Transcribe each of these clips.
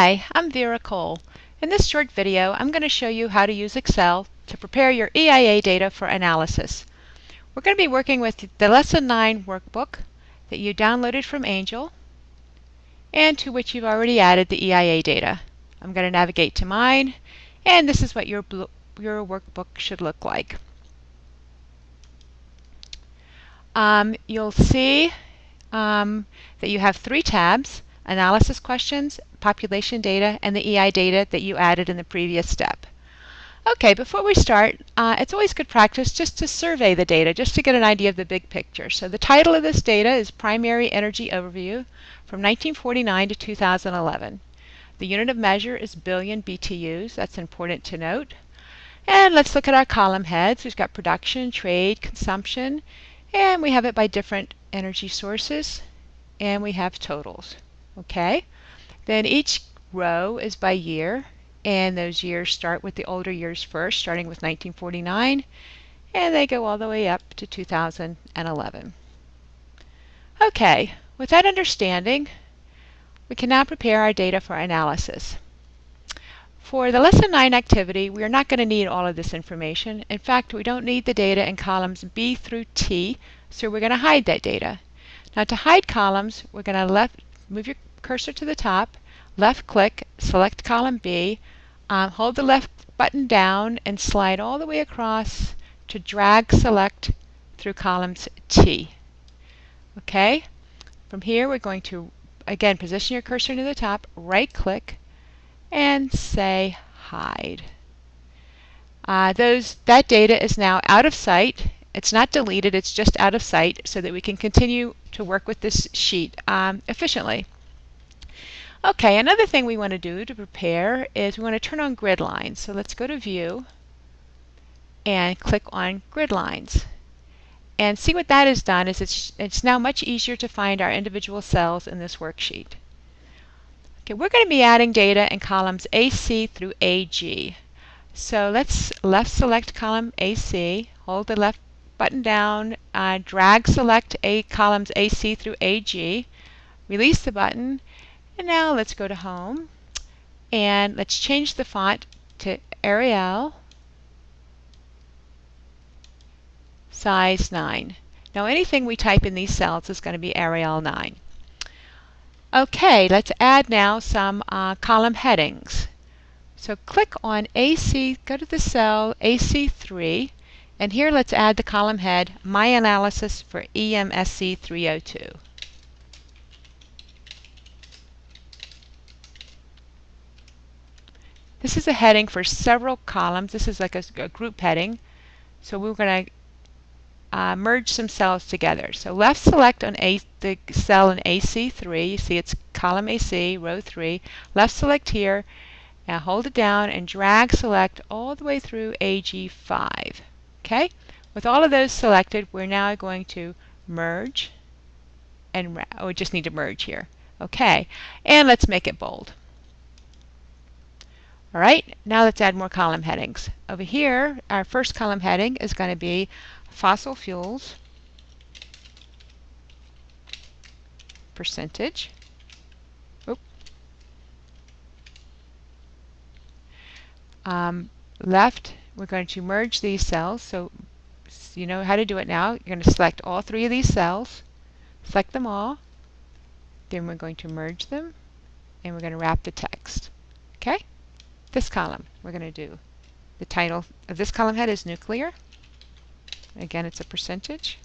Hi, I'm Vera Cole. In this short video, I'm going to show you how to use Excel to prepare your EIA data for analysis. We're going to be working with the Lesson 9 workbook that you downloaded from Angel and to which you've already added the EIA data. I'm going to navigate to mine and this is what your, your workbook should look like. Um, you'll see um, that you have three tabs analysis questions, population data, and the EIA data that you added in the previous step. Okay, before we start, uh, it's always good practice just to survey the data, just to get an idea of the big picture. So the title of this data is Primary Energy Overview from 1949 to 2011. The unit of measure is billion BTUs, that's important to note. And let's look at our column heads. We've got production, trade, consumption, and we have it by different energy sources, and we have totals. Okay? Then each row is by year, and those years start with the older years first, starting with 1949, and they go all the way up to 2011. Okay, with that understanding, we can now prepare our data for analysis. For the Lesson 9 activity, we are not going to need all of this information. In fact, we don't need the data in columns B through T, so we're going to hide that data. Now to hide columns, we're going to left, move your cursor to the top, left click, select column B, um, hold the left button down and slide all the way across to drag select through columns T. Okay, from here we're going to again position your cursor to the top, right click, and say hide. Uh, those that data is now out of sight. It's not deleted, it's just out of sight so that we can continue to work with this sheet um, efficiently. Okay, another thing we want to do to prepare is we want to turn on grid lines. So let's go to View and click on Grid Lines. And see what that has done is it's, it's now much easier to find our individual cells in this worksheet. Okay, we're going to be adding data in columns AC through AG. So let's left select column AC, hold the left button down, uh, drag select A columns AC through AG, release the button, and now let's go to Home and let's change the font to Arial size 9. Now anything we type in these cells is going to be Arial 9. Okay, let's add now some uh, column headings. So click on AC, go to the cell AC3, and here let's add the column head, My Analysis for EMSC 302. This is a heading for several columns. This is like a, a group heading. So we're going to uh, merge some cells together. So left select on A, the cell in AC3. You see it's column AC, row 3. Left select here. Now hold it down and drag select all the way through AG5. Okay? With all of those selected, we're now going to merge and oh, we just need to merge here. Okay, and let's make it bold. All right, now let's add more column headings. Over here, our first column heading is going to be fossil fuels percentage. Um, left, we're going to merge these cells. So you know how to do it now. You're going to select all three of these cells, select them all, then we're going to merge them, and we're going to wrap the text. Okay? This column we're going to do. The title of this column head is nuclear. Again, it's a percentage.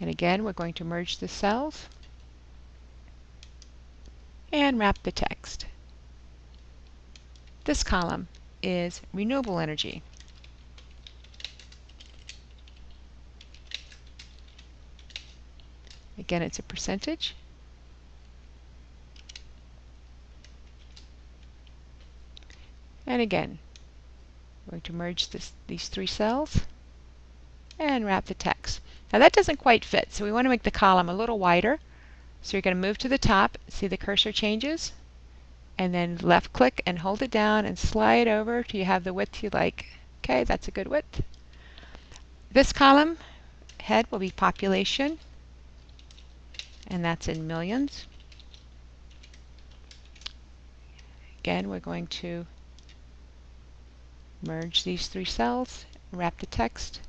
And again, we're going to merge the cells and wrap the text. This column is renewable energy. Again, it's a percentage. And again, we're going to merge this, these three cells and wrap the text. Now that doesn't quite fit, so we want to make the column a little wider. So you're going to move to the top, see the cursor changes, and then left click and hold it down and slide over till you have the width you like. Okay, that's a good width. This column head will be population, and that's in millions. again, we're going to merge these three cells, wrap the text.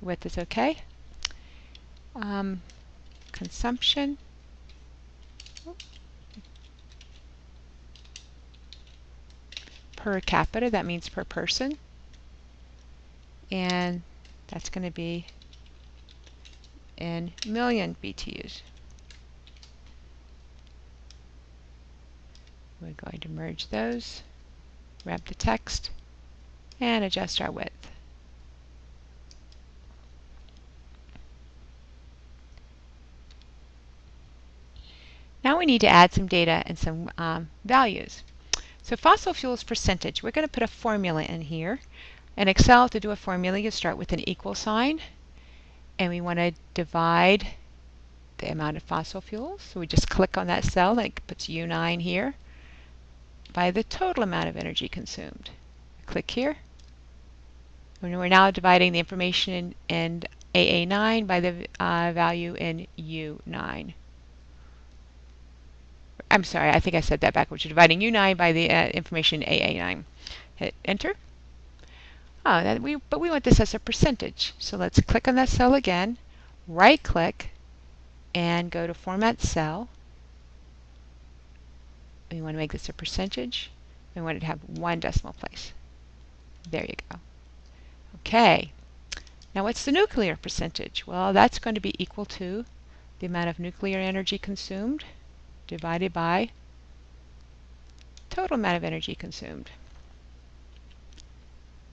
The width is okay. Um, consumption. Per capita, that means per person. And that's going to be in million BTUs. We're going to merge those, wrap the text, and adjust our width. Now we need to add some data and some um, values. So fossil fuels percentage, we're going to put a formula in here. In Excel, to do a formula, you start with an equal sign, and we want to divide the amount of fossil fuels. So we just click on that cell, that puts U9 here, by the total amount of energy consumed. Click here. And we're now dividing the information in, in AA9 by the uh, value in U9. I'm sorry, I think I said that backwards. You're dividing U9 by the uh, information AA9. Hit enter. Oh, that we, but we want this as a percentage. So let's click on that cell again, right click, and go to Format Cell. We want to make this a percentage. We want it to have one decimal place. There you go. Okay. Now what's the nuclear percentage? Well, that's going to be equal to the amount of nuclear energy consumed divided by total amount of energy consumed.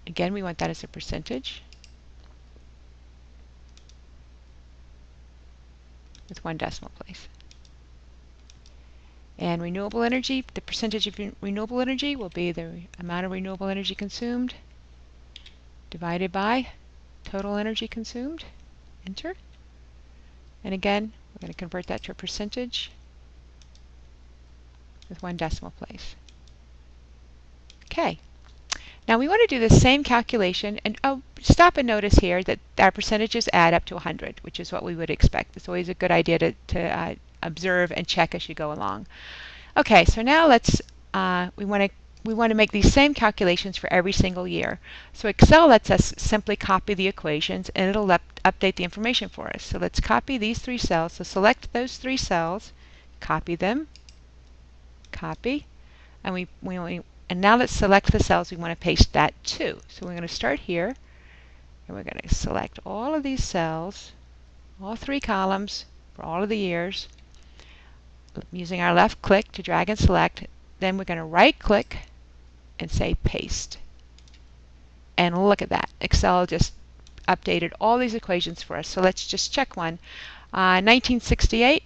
Again, we want that as a percentage with one decimal place. And renewable energy, the percentage of renewable energy will be the amount of renewable energy consumed divided by total energy consumed. Enter. And again, we're going to convert that to a percentage with one decimal place. Okay. Now we want to do the same calculation, and oh, stop and notice here that our percentages add up to 100, which is what we would expect. It's always a good idea to, to uh, observe and check as you go along. Okay, so now let's, uh, we want to we want to make these same calculations for every single year. So Excel lets us simply copy the equations and it'll up update the information for us. So let's copy these three cells. So select those three cells, copy them, copy, and we, we, and now let's select the cells we want to paste that to. So we're going to start here, and we're going to select all of these cells, all three columns for all of the years, using our left click to drag and select. Then we're going to right click and say paste. And look at that. Excel just updated all these equations for us. So let's just check one. Uh, 1968,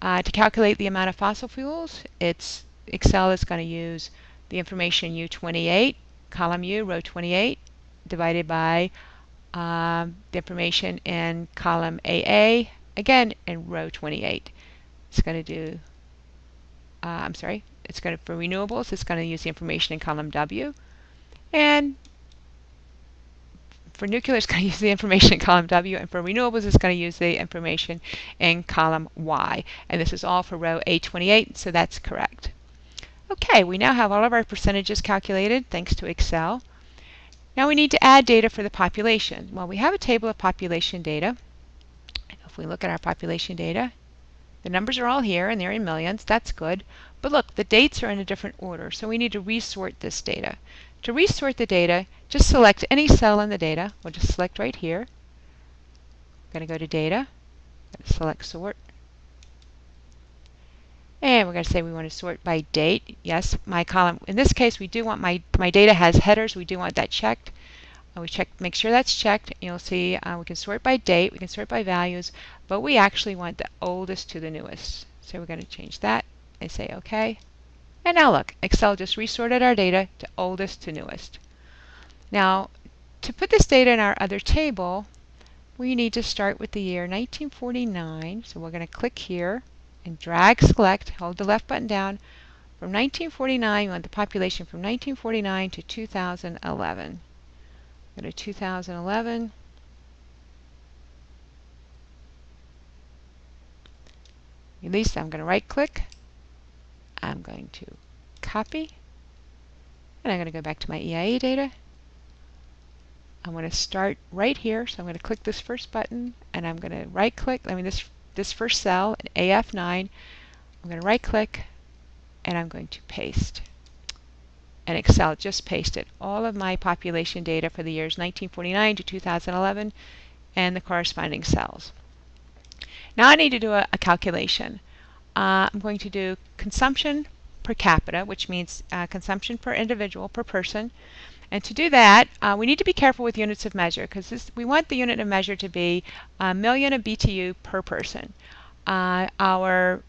uh, to calculate the amount of fossil fuels, it's Excel is going to use the information U28, column U, row 28, divided by um, the information in column AA, again in row 28. It's going to do, uh, I'm sorry, it's going to, for renewables, it's going to use the information in column W. And for nuclear, it's going to use the information in column W, and for renewables, it's going to use the information in column Y. And this is all for row A28, so that's correct. Okay, we now have all of our percentages calculated thanks to Excel. Now we need to add data for the population. Well, we have a table of population data. If we look at our population data, the numbers are all here and they're in millions. That's good. But look, the dates are in a different order, so we need to resort this data. To resort the data, just select any cell in the data. We'll just select right here. I'm going to go to Data, select Sort, and we're going to say we want to sort by date. Yes, my column, in this case, we do want my, my data has headers. We do want that checked. Uh, we check, make sure that's checked. You'll see uh, we can sort by date, we can sort by values, but we actually want the oldest to the newest. So we're going to change that and say OK. And now look, Excel just resorted our data to oldest to newest. Now, to put this data in our other table, we need to start with the year 1949. So we're going to click here and drag select, hold the left button down. From 1949, we want the population from 1949 to 2011. Go to 2011. Release, I'm going to right click. I'm going to copy And I'm going to go back to my EIA data. I'm going to start right here. So I'm going to click this first button and I'm going to right click, I mean this, this first cell, AF9. I'm going to right click and I'm going to paste. And Excel just pasted all of my population data for the years 1949 to 2011 and the corresponding cells. Now I need to do a, a calculation. Uh, I'm going to do consumption per capita, which means uh, consumption per individual per person. And to do that, uh, we need to be careful with units of measure because we want the unit of measure to be a million of BTU per person. Uh, our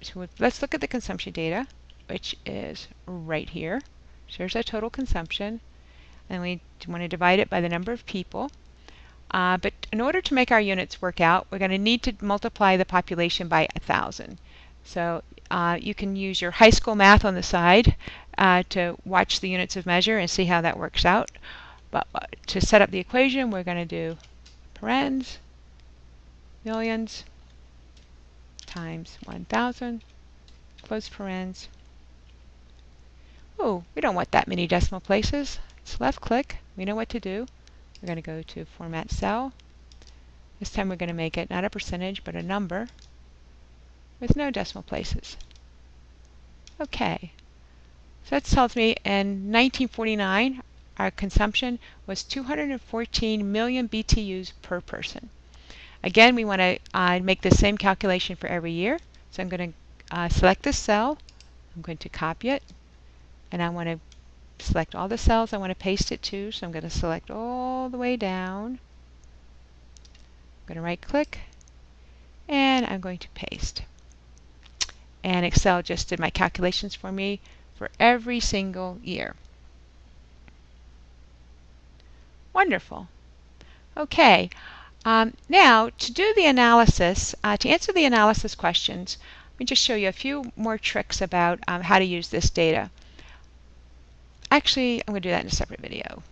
so let's look at the consumption data, which is right here. So here's our total consumption, and we want to divide it by the number of people. Uh, but in order to make our units work out, we're going to need to multiply the population by 1,000. So uh, you can use your high school math on the side uh, to watch the units of measure and see how that works out. But uh, to set up the equation, we're going to do parens, millions, times 1,000, close parens. Oh, we don't want that many decimal places. Let's left click. We know what to do. We're going to go to Format Cell. This time we're going to make it not a percentage, but a number with no decimal places. Okay. So that tells me in 1949, our consumption was 214 million BTUs per person. Again, we want to uh, make the same calculation for every year. So I'm going to uh, select this cell. I'm going to copy it. And I want to select all the cells I want to paste it to. So I'm going to select all the way down. I'm going to right click. And I'm going to paste. And Excel just did my calculations for me for every single year. Wonderful. Okay. Um, now, to do the analysis, uh, to answer the analysis questions, let me just show you a few more tricks about um, how to use this data. Actually, I'm going to do that in a separate video.